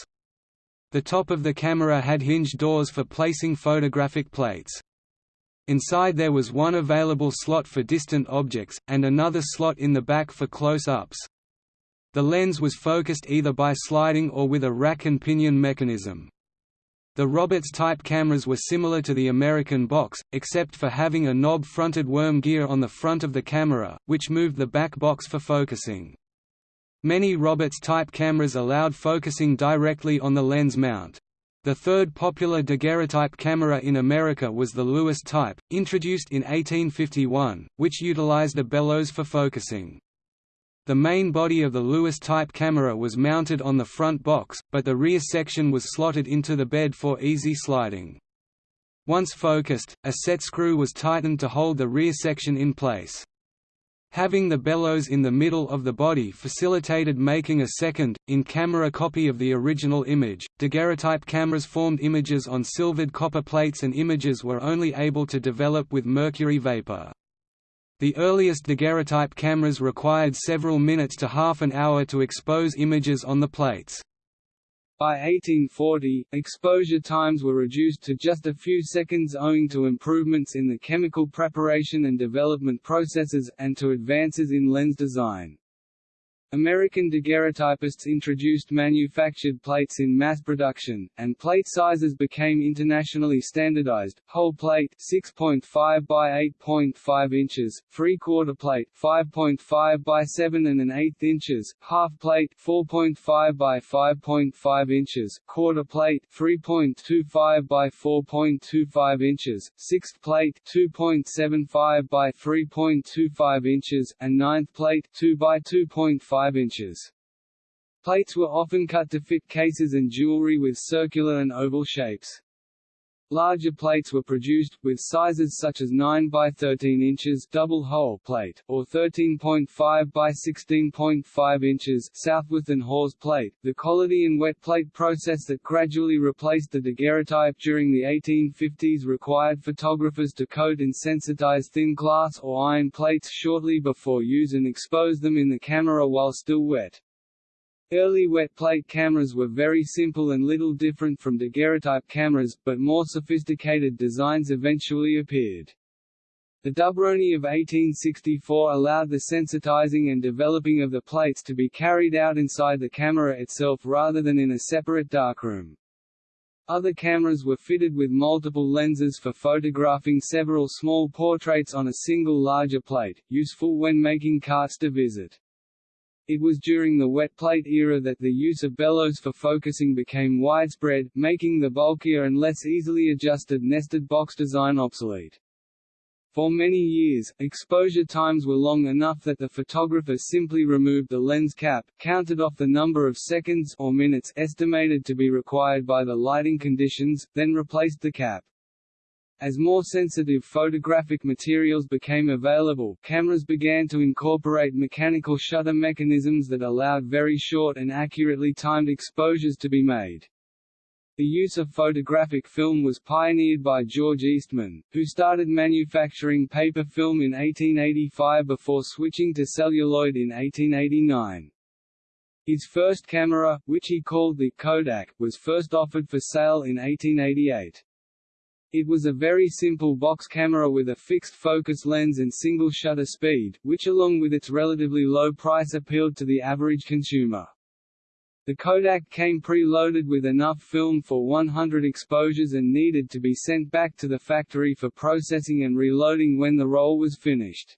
The top of the camera had hinged doors for placing photographic plates. Inside there was one available slot for distant objects, and another slot in the back for close-ups. The lens was focused either by sliding or with a rack and pinion mechanism. The Roberts-type cameras were similar to the American box, except for having a knob-fronted worm gear on the front of the camera, which moved the back box for focusing. Many Roberts-type cameras allowed focusing directly on the lens mount. The third popular daguerreotype camera in America was the Lewis type, introduced in 1851, which utilized a bellows for focusing. The main body of the Lewis type camera was mounted on the front box, but the rear section was slotted into the bed for easy sliding. Once focused, a set screw was tightened to hold the rear section in place. Having the bellows in the middle of the body facilitated making a second, in-camera copy of the original image. Daguerreotype cameras formed images on silvered copper plates and images were only able to develop with mercury vapor. The earliest daguerreotype cameras required several minutes to half an hour to expose images on the plates. By 1840, exposure times were reduced to just a few seconds owing to improvements in the chemical preparation and development processes, and to advances in lens design. American daguerreotypists introduced manufactured plates in mass production, and plate sizes became internationally standardized. Whole plate 6.5 by 8.5 inches, three-quarter plate 5.5 by 7 and an eighth inches, half plate 4.5 by 5.5 inches, quarter plate 3.25 by 4.25 inches, sixth plate 2.75 by 3.25 inches, and ninth plate 2 by 2.5 5 inches. Plates were often cut to fit cases and jewelry with circular and oval shapes. Larger plates were produced, with sizes such as 9 by 13 inches double whole plate, or 13.5 by 16.5 inches Southworth and Hawes plate, the and wet plate process that gradually replaced the daguerreotype during the 1850s required photographers to coat and sensitize thin glass or iron plates shortly before use and expose them in the camera while still wet. Early wet plate cameras were very simple and little different from daguerreotype cameras, but more sophisticated designs eventually appeared. The Dubroni of 1864 allowed the sensitizing and developing of the plates to be carried out inside the camera itself rather than in a separate darkroom. Other cameras were fitted with multiple lenses for photographing several small portraits on a single larger plate, useful when making cartes de visite. It was during the wet plate era that the use of bellows for focusing became widespread, making the bulkier and less easily adjusted nested box design obsolete. For many years, exposure times were long enough that the photographer simply removed the lens cap, counted off the number of seconds or minutes estimated to be required by the lighting conditions, then replaced the cap. As more sensitive photographic materials became available, cameras began to incorporate mechanical shutter mechanisms that allowed very short and accurately timed exposures to be made. The use of photographic film was pioneered by George Eastman, who started manufacturing paper film in 1885 before switching to celluloid in 1889. His first camera, which he called the Kodak, was first offered for sale in 1888. It was a very simple box camera with a fixed focus lens and single shutter speed, which along with its relatively low price appealed to the average consumer. The Kodak came pre-loaded with enough film for 100 exposures and needed to be sent back to the factory for processing and reloading when the roll was finished.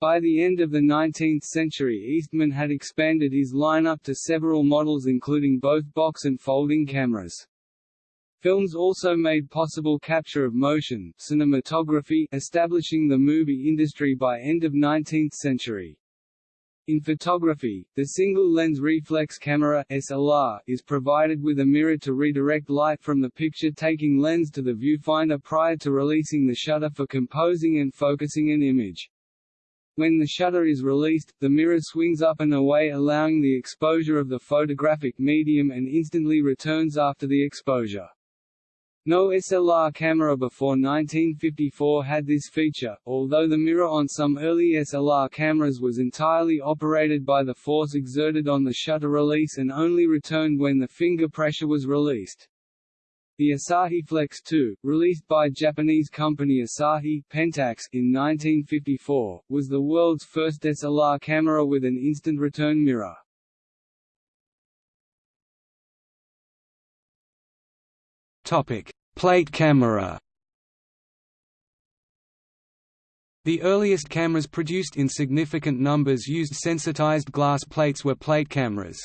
By the end of the 19th century Eastman had expanded his lineup to several models including both box and folding cameras. Films also made possible capture of motion cinematography, establishing the movie industry by end of 19th century. In photography, the single-lens reflex camera SLR is provided with a mirror to redirect light from the picture-taking lens to the viewfinder prior to releasing the shutter for composing and focusing an image. When the shutter is released, the mirror swings up and away allowing the exposure of the photographic medium and instantly returns after the exposure. No SLR camera before 1954 had this feature, although the mirror on some early SLR cameras was entirely operated by the force exerted on the shutter release and only returned when the finger pressure was released. The Asahi Flex 2, released by Japanese company Asahi Pentax in 1954, was the world's first SLR camera with an instant return mirror. Topic: Plate camera. The earliest cameras produced in significant numbers used sensitized glass plates were plate cameras.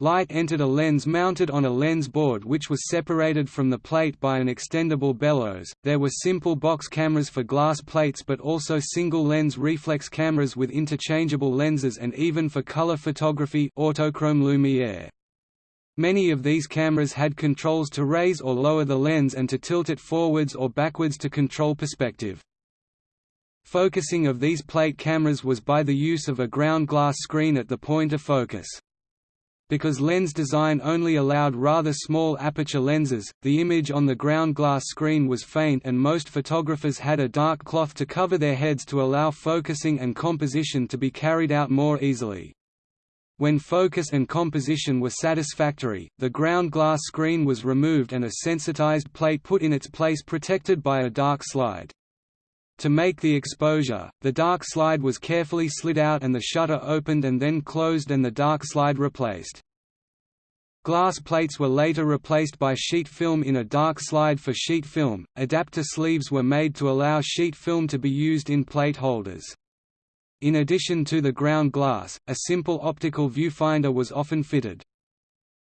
Light entered a lens mounted on a lens board which was separated from the plate by an extendable bellows. There were simple box cameras for glass plates but also single lens reflex cameras with interchangeable lenses and even for color photography autochrome lumiere. Many of these cameras had controls to raise or lower the lens and to tilt it forwards or backwards to control perspective. Focusing of these plate cameras was by the use of a ground glass screen at the point of focus. Because lens design only allowed rather small aperture lenses, the image on the ground glass screen was faint and most photographers had a dark cloth to cover their heads to allow focusing and composition to be carried out more easily. When focus and composition were satisfactory, the ground glass screen was removed and a sensitized plate put in its place protected by a dark slide. To make the exposure, the dark slide was carefully slid out and the shutter opened and then closed and the dark slide replaced. Glass plates were later replaced by sheet film in a dark slide for sheet film. Adapter sleeves were made to allow sheet film to be used in plate holders. In addition to the ground glass, a simple optical viewfinder was often fitted.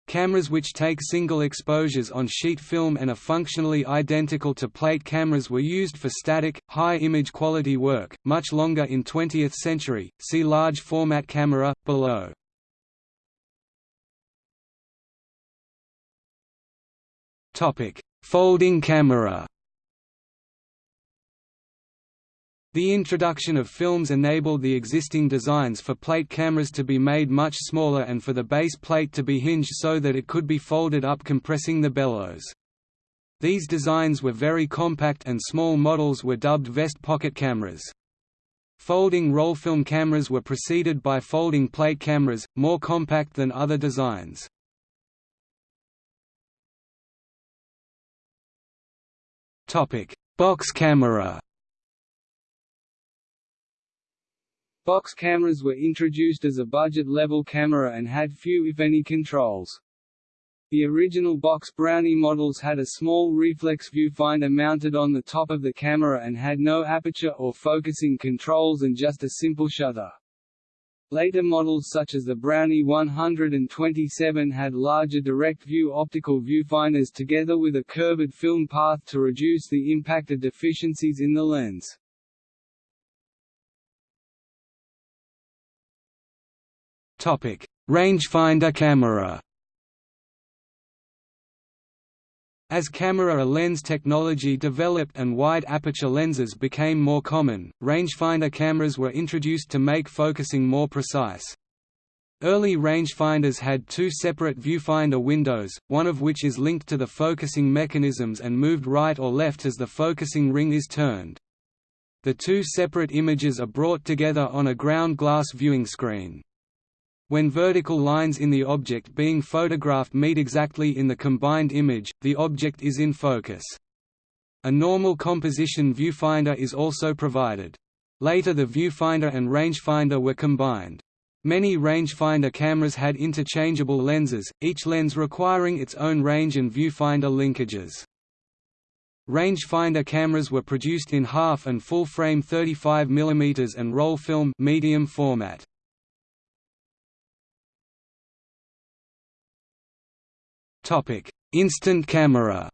Cameras which take single exposures on sheet film and are functionally identical to plate cameras were used for static, high image quality work, much longer in 20th century, see large format camera, below. Folding camera The introduction of films enabled the existing designs for plate cameras to be made much smaller and for the base plate to be hinged so that it could be folded up compressing the bellows. These designs were very compact and small models were dubbed vest pocket cameras. Folding roll film cameras were preceded by folding plate cameras, more compact than other designs. Box camera Box cameras were introduced as a budget-level camera and had few if any controls. The original box Brownie models had a small reflex viewfinder mounted on the top of the camera and had no aperture or focusing controls and just a simple shutter. Later models such as the Brownie 127 had larger direct-view optical viewfinders together with a curved film path to reduce the impact of deficiencies in the lens. Topic: Rangefinder camera. As camera lens technology developed and wide aperture lenses became more common, rangefinder cameras were introduced to make focusing more precise. Early rangefinders had two separate viewfinder windows, one of which is linked to the focusing mechanisms and moved right or left as the focusing ring is turned. The two separate images are brought together on a ground glass viewing screen. When vertical lines in the object being photographed meet exactly in the combined image, the object is in focus. A normal composition viewfinder is also provided. Later the viewfinder and rangefinder were combined. Many rangefinder cameras had interchangeable lenses, each lens requiring its own range and viewfinder linkages. Rangefinder cameras were produced in half and full frame 35 mm and roll film medium format. Topic: Instant camera.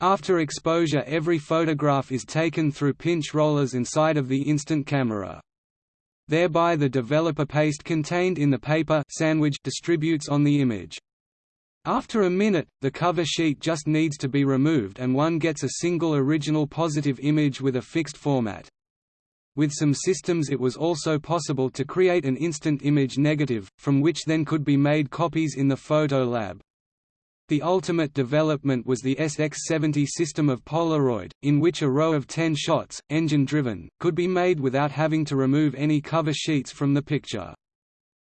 After exposure every photograph is taken through pinch rollers inside of the instant camera. Thereby the developer paste contained in the paper sandwich distributes on the image. After a minute, the cover sheet just needs to be removed and one gets a single original positive image with a fixed format. With some systems it was also possible to create an instant image negative, from which then could be made copies in the photo lab. The ultimate development was the SX70 system of Polaroid, in which a row of 10 shots, engine-driven, could be made without having to remove any cover sheets from the picture.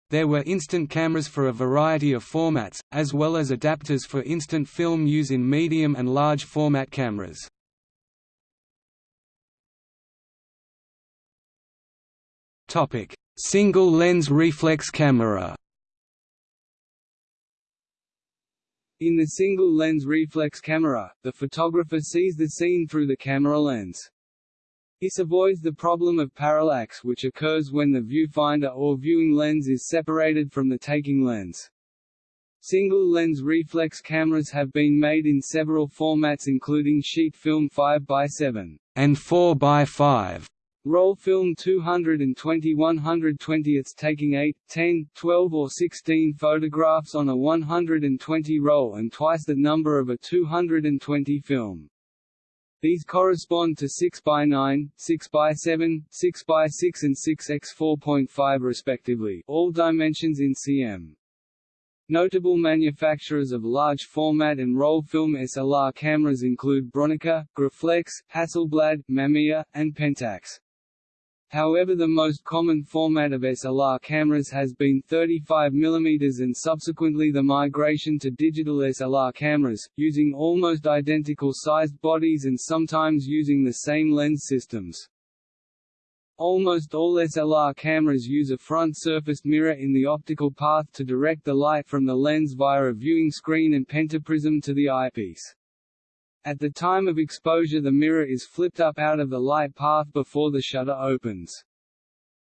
There were instant cameras for a variety of formats, as well as adapters for instant film use in medium and large format cameras. Topic: Single lens reflex camera. In the single-lens reflex camera, the photographer sees the scene through the camera lens. This avoids the problem of parallax which occurs when the viewfinder or viewing lens is separated from the taking lens. Single-lens reflex cameras have been made in several formats including sheet film 5x7 and 4x5 Roll film 220 120ths taking 8, 10, 12 or 16 photographs on a 120 roll and twice the number of a 220 film. These correspond to 6x9, 6x7, 6x6 and 6x4.5 respectively all dimensions in cm. Notable manufacturers of large format and roll film SLR cameras include Bronica, Graflex, Hasselblad, Mamiya, and Pentax. However the most common format of SLR cameras has been 35 mm and subsequently the migration to digital SLR cameras, using almost identical sized bodies and sometimes using the same lens systems. Almost all SLR cameras use a front-surfaced mirror in the optical path to direct the light from the lens via a viewing screen and pentaprism to the eyepiece. At the time of exposure the mirror is flipped up out of the light path before the shutter opens.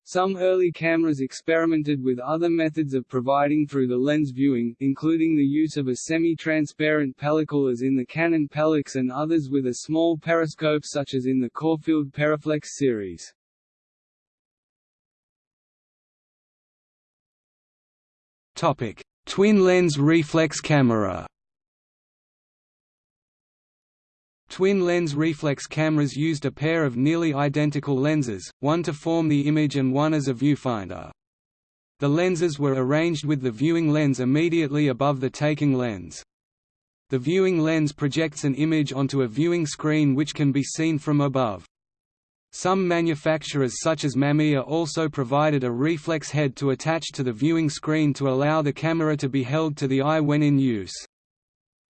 Some early cameras experimented with other methods of providing through the lens viewing, including the use of a semi-transparent pellicle as in the Canon Pellix and others with a small periscope such as in the Corfield Periflex series. Twin-lens reflex camera Twin-lens reflex cameras used a pair of nearly identical lenses, one to form the image and one as a viewfinder. The lenses were arranged with the viewing lens immediately above the taking lens. The viewing lens projects an image onto a viewing screen which can be seen from above. Some manufacturers such as Mamiya also provided a reflex head to attach to the viewing screen to allow the camera to be held to the eye when in use.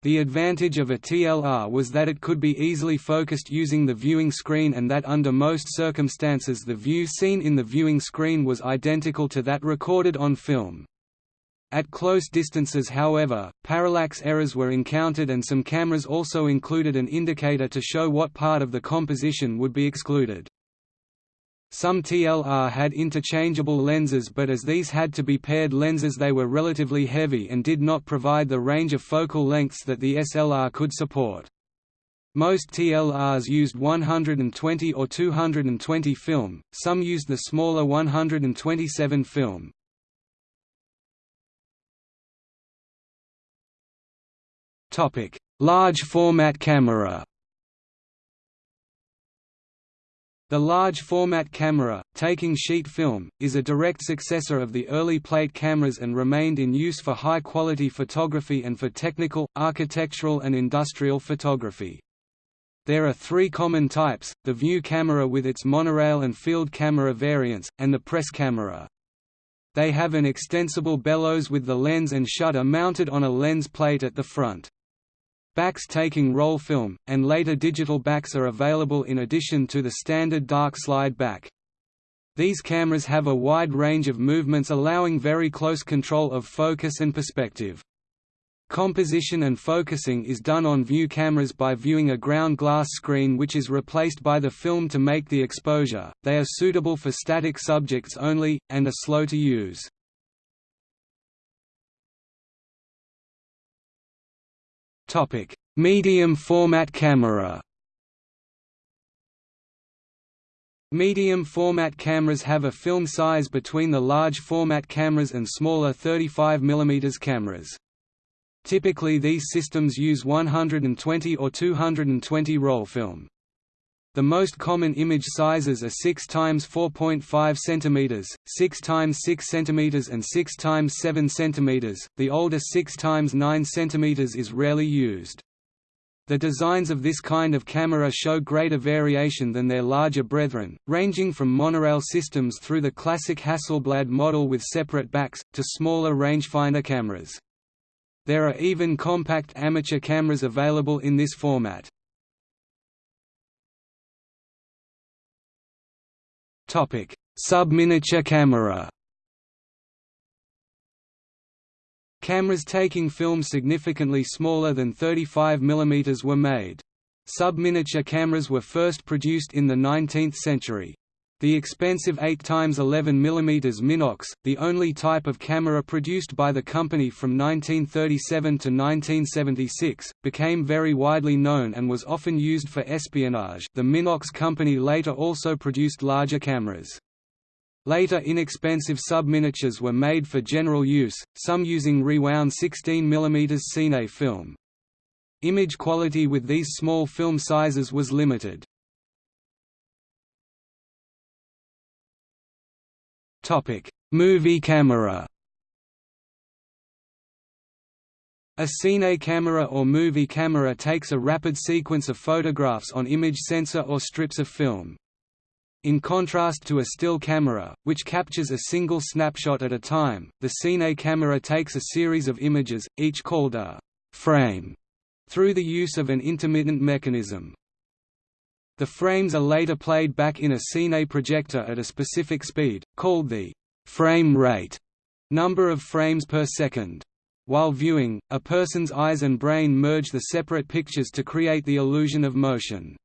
The advantage of a TLR was that it could be easily focused using the viewing screen and that under most circumstances the view seen in the viewing screen was identical to that recorded on film. At close distances however, parallax errors were encountered and some cameras also included an indicator to show what part of the composition would be excluded. Some TLR had interchangeable lenses but as these had to be paired lenses they were relatively heavy and did not provide the range of focal lengths that the SLR could support. Most TLRs used 120 or 220 film, some used the smaller 127 film. Large format camera The large format camera, taking sheet film, is a direct successor of the early plate cameras and remained in use for high-quality photography and for technical, architectural and industrial photography. There are three common types, the view camera with its monorail and field camera variants, and the press camera. They have an extensible bellows with the lens and shutter mounted on a lens plate at the front. Backs taking roll film, and later digital backs are available in addition to the standard dark slide back. These cameras have a wide range of movements allowing very close control of focus and perspective. Composition and focusing is done on view cameras by viewing a ground glass screen which is replaced by the film to make the exposure. They are suitable for static subjects only, and are slow to use. Topic: Medium format camera. Medium format cameras have a film size between the large format cameras and smaller 35 mm cameras. Typically these systems use 120 or 220 roll film. The most common image sizes are 6 x 4.5 cm, 6 x 6 cm and 6 x 7 cm. The older 6 x 9 cm is rarely used. The designs of this kind of camera show greater variation than their larger brethren, ranging from monorail systems through the classic Hasselblad model with separate backs, to smaller rangefinder cameras. There are even compact amateur cameras available in this format. Topic: Subminiature camera. Cameras taking film significantly smaller than 35 mm were made. Subminiature cameras were first produced in the 19th century. The expensive 8x11 mm Minox, the only type of camera produced by the company from 1937 to 1976, became very widely known and was often used for espionage the Minox company later also produced larger cameras. Later inexpensive subminiatures were made for general use, some using rewound 16 mm Cine film. Image quality with these small film sizes was limited. Movie camera. A cine camera or movie camera takes a rapid sequence of photographs on image sensor or strips of film. In contrast to a still camera, which captures a single snapshot at a time, the Cine camera takes a series of images, each called a «frame», through the use of an intermittent mechanism. The frames are later played back in a Cine projector at a specific speed, called the «frame rate» number of frames per second. While viewing, a person's eyes and brain merge the separate pictures to create the illusion of motion.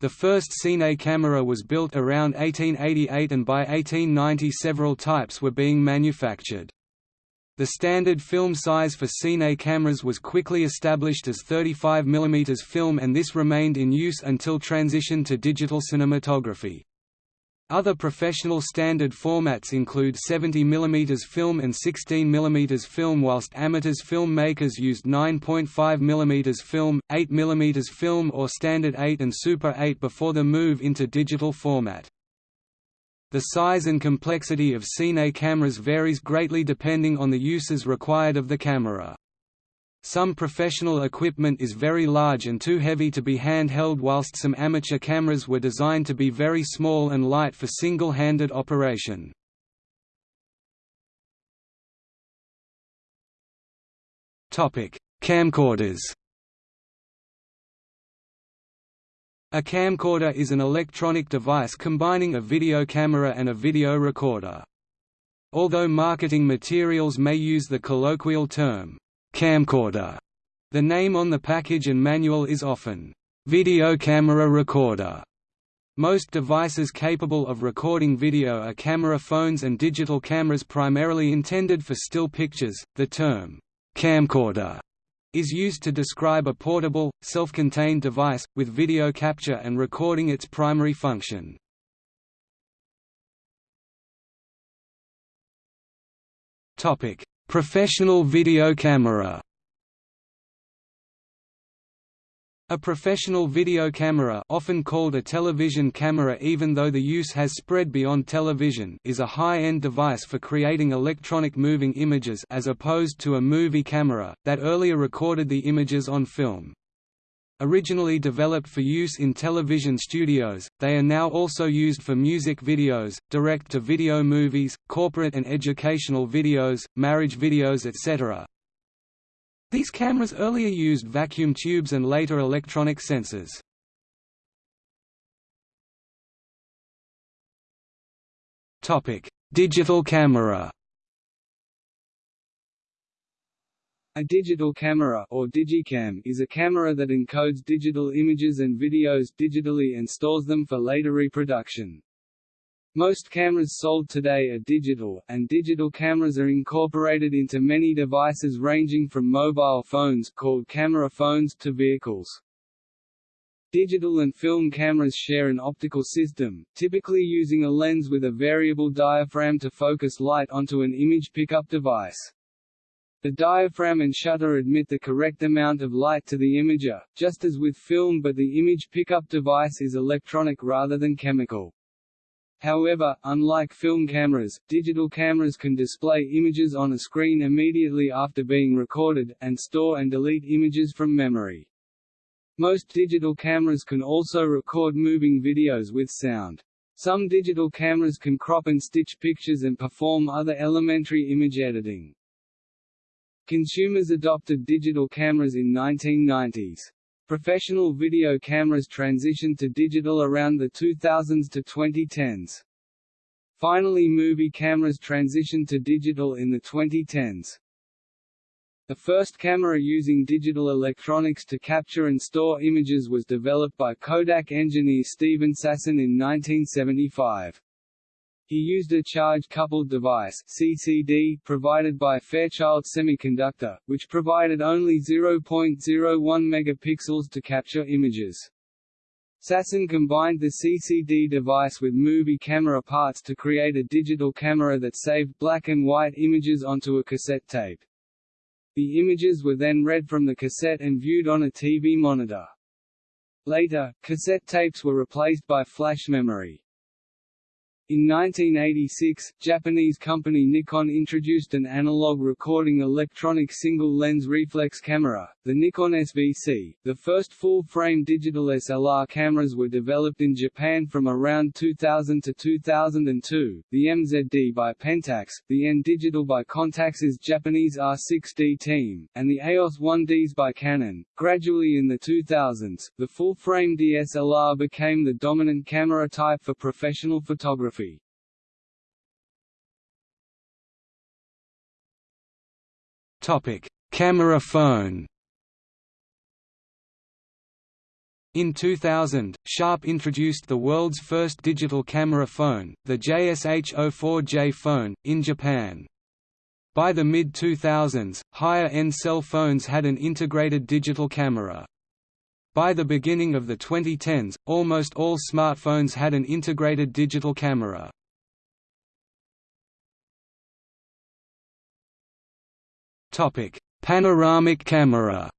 The first Cine camera was built around 1888 and by 1890 several types were being manufactured. The standard film size for Cine cameras was quickly established as 35 mm film and this remained in use until transition to digital cinematography. Other professional standard formats include 70 mm film and 16 mm film whilst amateurs film makers used 9.5 mm film, 8 mm film or standard 8 and Super 8 before the move into digital format. The size and complexity of Cine cameras varies greatly depending on the uses required of the camera. Some professional equipment is very large and too heavy to be handheld whilst some amateur cameras were designed to be very small and light for single-handed operation. Camcorders A camcorder is an electronic device combining a video camera and a video recorder. Although marketing materials may use the colloquial term, camcorder. The name on the package and manual is often video camera recorder. Most devices capable of recording video are camera phones and digital cameras primarily intended for still pictures. The term camcorder is used to describe a portable, self-contained device, with video capture and recording its primary function. Professional video camera A professional video camera often called a television camera even though the use has spread beyond television is a high-end device for creating electronic moving images as opposed to a movie camera, that earlier recorded the images on film. Originally developed for use in television studios, they are now also used for music videos, direct-to-video movies, corporate and educational videos, marriage videos etc. These cameras earlier used vacuum tubes and later electronic sensors. Digital camera A digital camera or digicam is a camera that encodes digital images and videos digitally and stores them for later reproduction. Most cameras sold today are digital, and digital cameras are incorporated into many devices ranging from mobile phones called camera phones to vehicles. Digital and film cameras share an optical system, typically using a lens with a variable diaphragm to focus light onto an image pickup device. The diaphragm and shutter admit the correct amount of light to the imager, just as with film but the image pickup device is electronic rather than chemical. However, unlike film cameras, digital cameras can display images on a screen immediately after being recorded, and store and delete images from memory. Most digital cameras can also record moving videos with sound. Some digital cameras can crop and stitch pictures and perform other elementary image editing. Consumers adopted digital cameras in 1990s. Professional video cameras transitioned to digital around the 2000s to 2010s. Finally movie cameras transitioned to digital in the 2010s. The first camera using digital electronics to capture and store images was developed by Kodak engineer Steven Sasson in 1975. He used a charge-coupled device CCD provided by Fairchild Semiconductor, which provided only 0.01 megapixels to capture images. Sasson combined the CCD device with movie camera parts to create a digital camera that saved black and white images onto a cassette tape. The images were then read from the cassette and viewed on a TV monitor. Later, cassette tapes were replaced by flash memory. In 1986, Japanese company Nikon introduced an analog recording electronic single-lens reflex camera, the Nikon SVC. The first full-frame digital SLR cameras were developed in Japan from around 2000 to 2002, the MZD by Pentax, the N Digital by Contax's Japanese R&D team, and the EOS 1Ds by Canon. Gradually in the 2000s, the full-frame DSLR became the dominant camera type for professional photography. Topic: Camera phone. In 2000, Sharp introduced the world's first digital camera phone, the JSH-04J phone, in Japan. By the mid-2000s, higher-end cell phones had an integrated digital camera. By the beginning of the 2010s, almost all smartphones had an integrated digital camera. Panoramic camera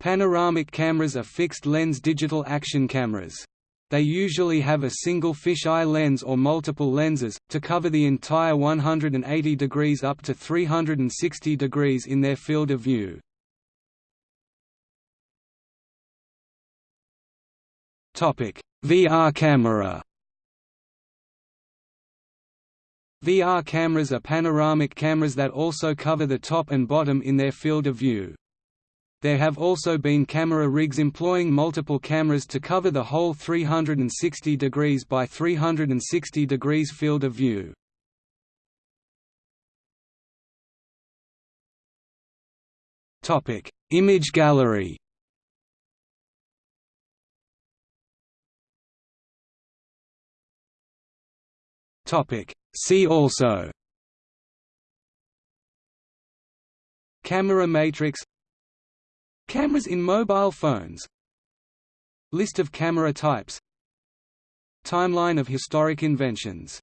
Panoramic cameras are fixed-lens digital action cameras. They usually have a single fisheye lens or multiple lenses, to cover the entire 180 degrees up to 360 degrees in their field of view. VR camera VR cameras are panoramic cameras that also cover the top and bottom in their field of view. There have also been camera rigs employing multiple cameras to cover the whole 360 degrees by 360 degrees field of view. Image gallery Topic. See also. Camera matrix. Cameras in mobile phones. List of camera types. Timeline of historic inventions